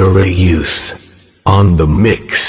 A Youth on the mix.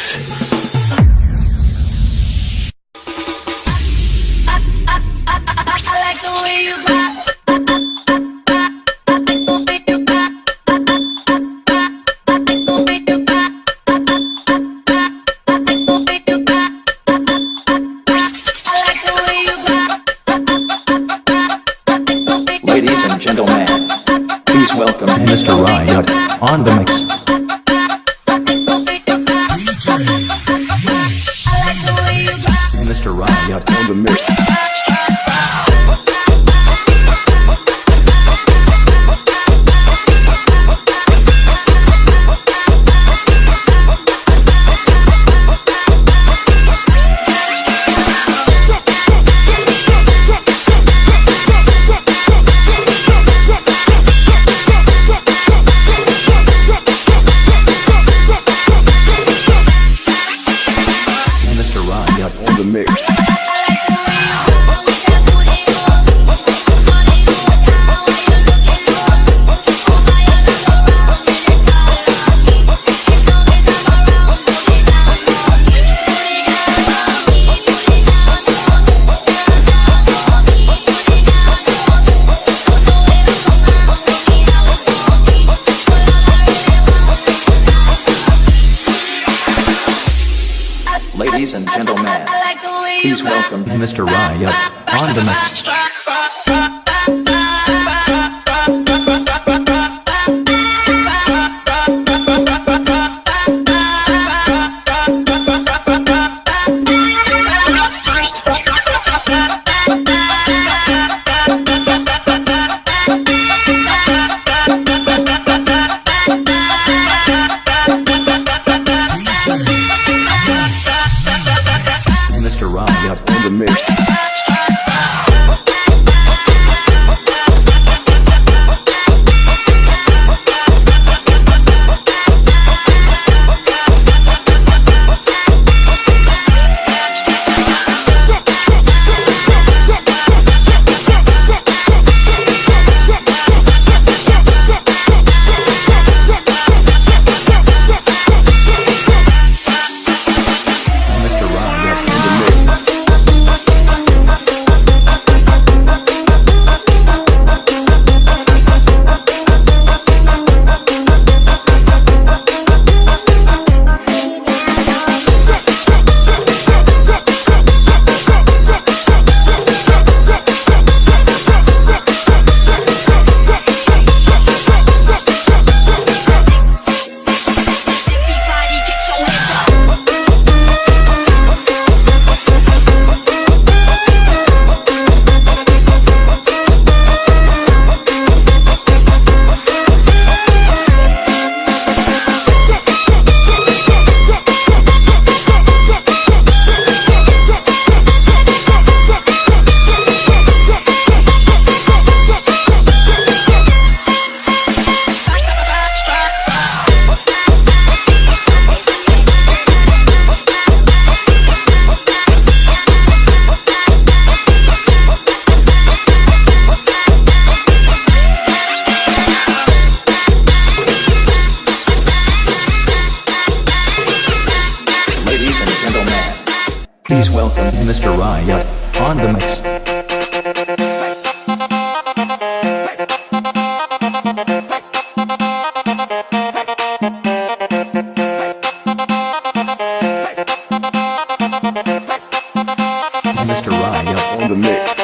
Mr. Riot on the mix.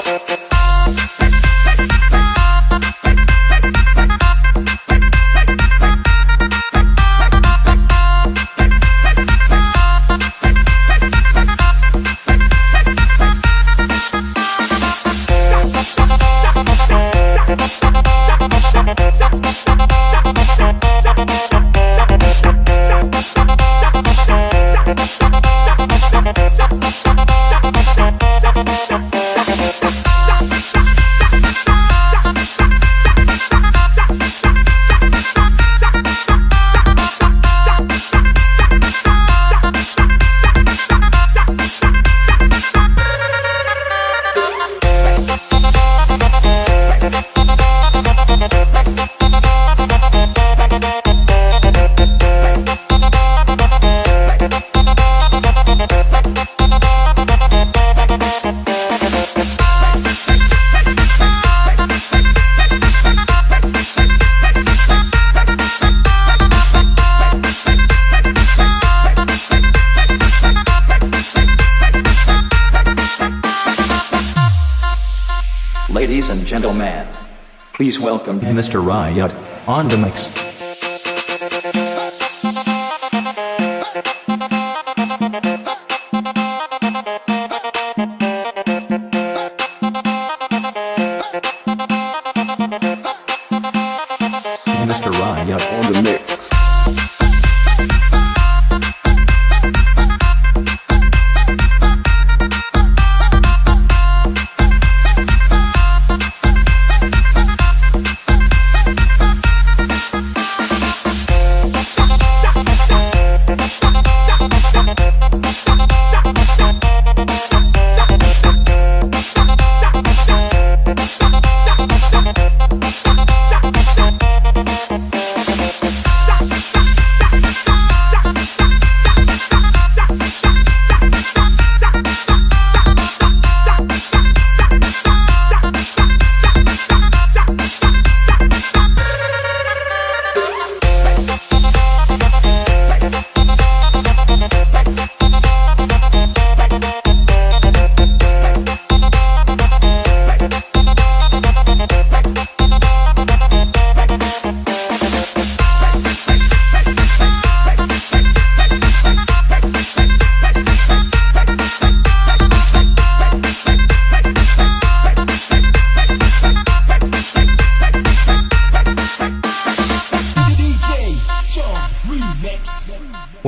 Welcome Mr. Riot on the mix.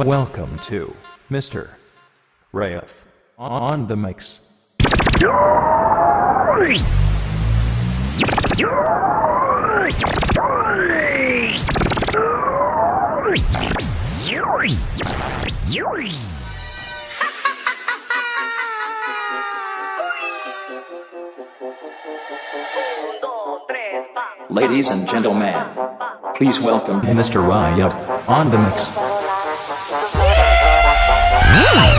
Welcome to Mr. Riot on the mix. Ladies and gentlemen, please welcome Mr. Riot on the mix. Baila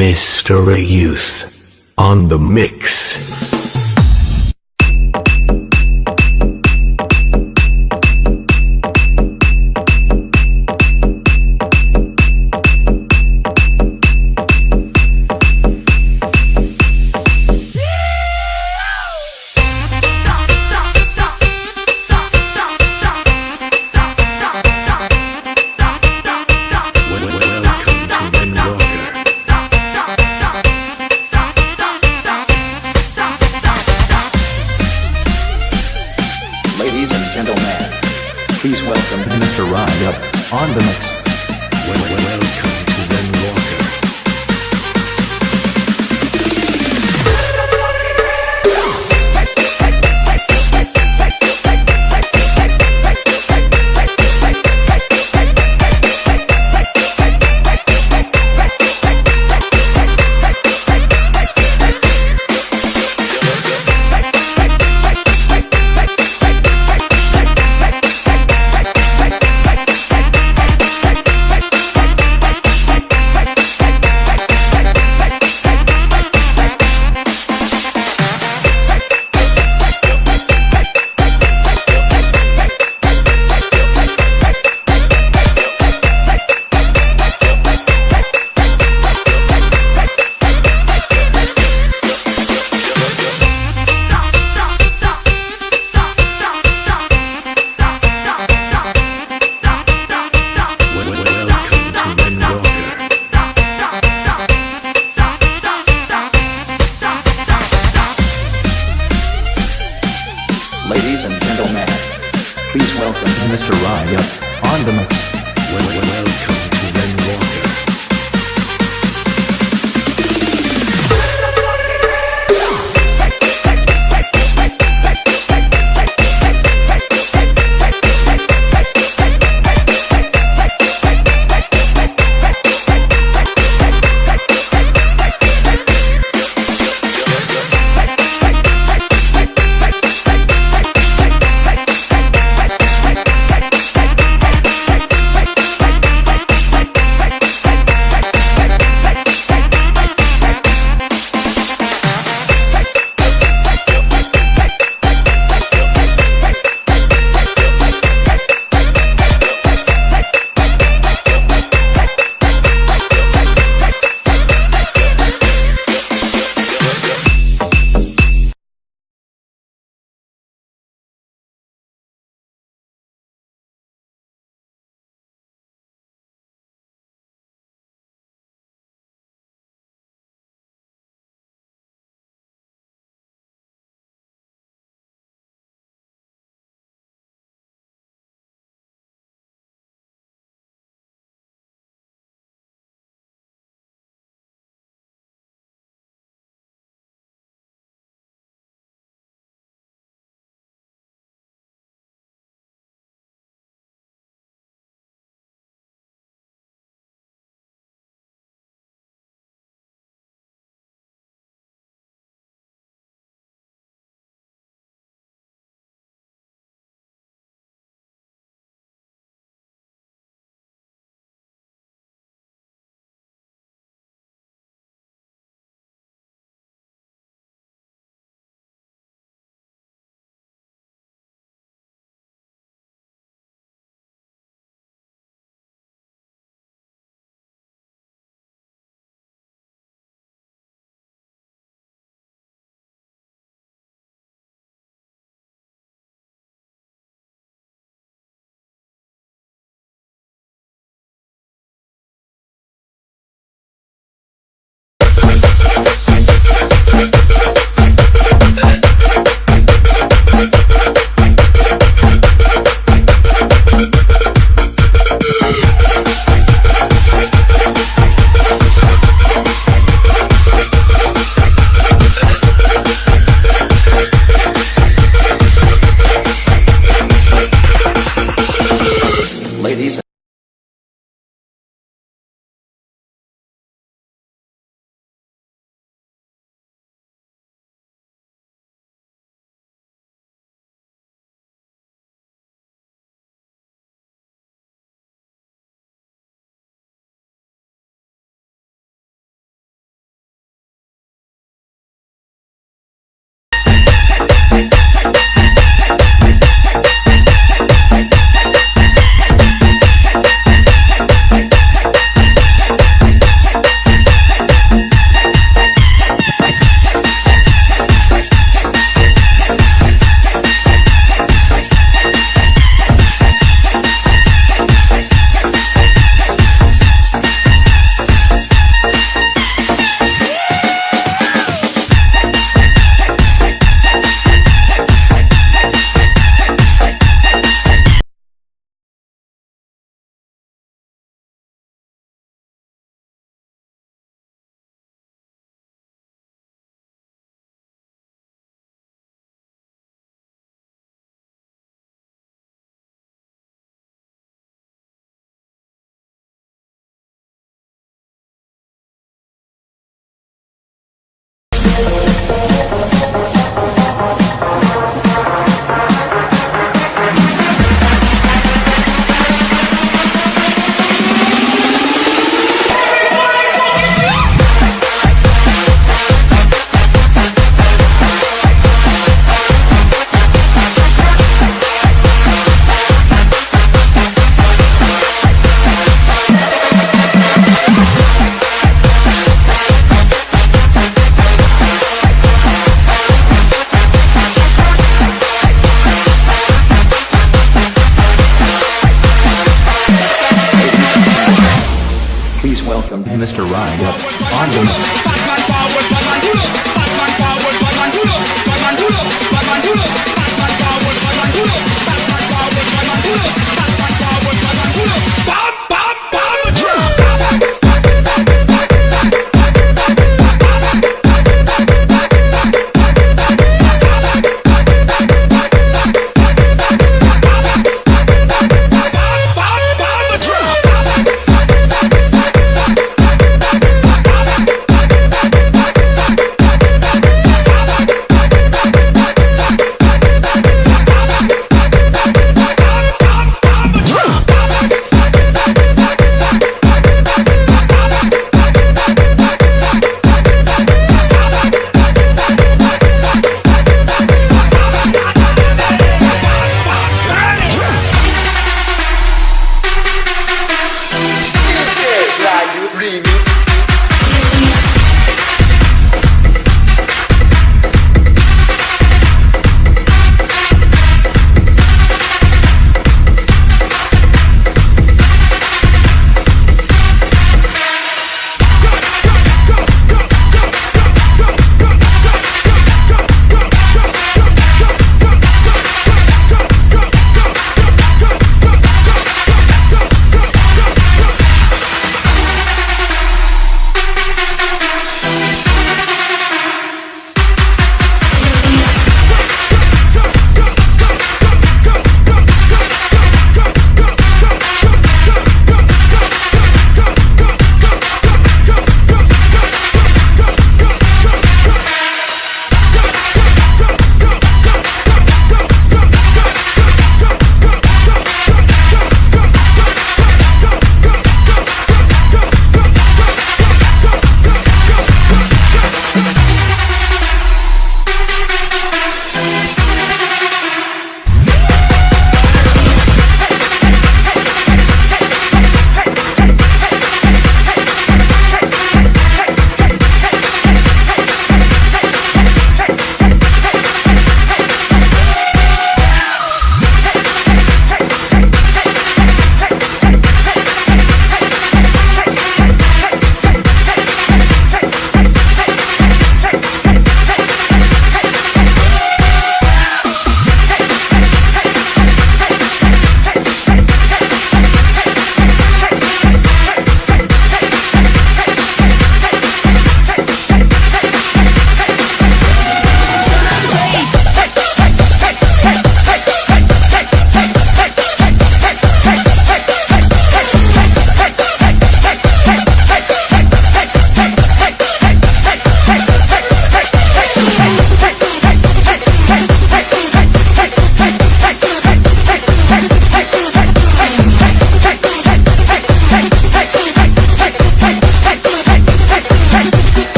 A Youth on the mix.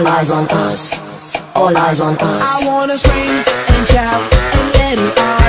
All eyes on us. All eyes on us. I wanna scream and shout and let it out.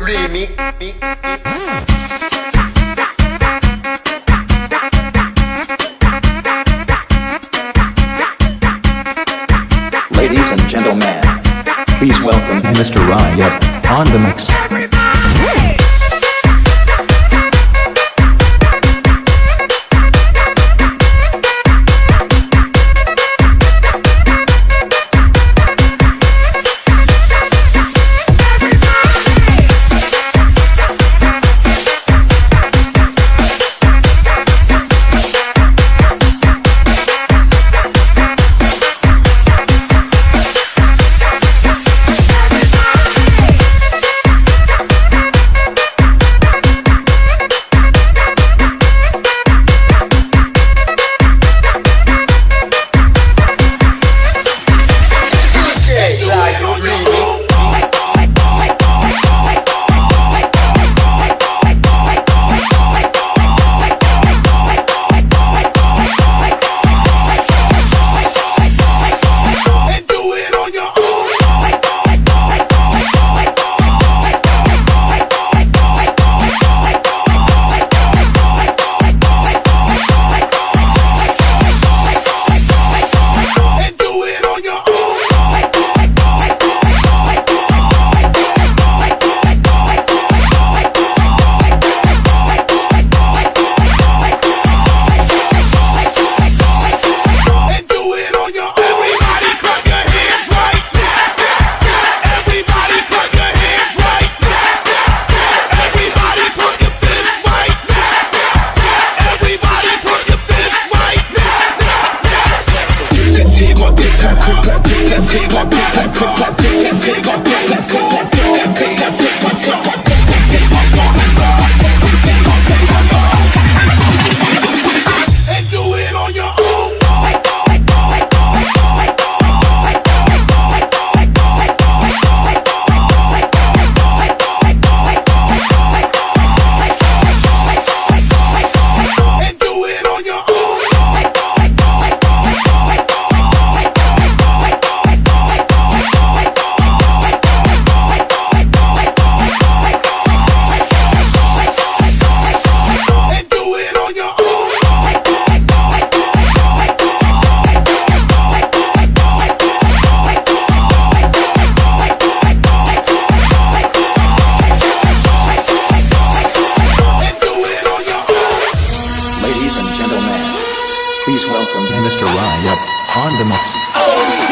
remix. Ladies and gentlemen, please welcome Mr. Ryan on the mix. Please welcome Mr. Riot on the mix. Oh,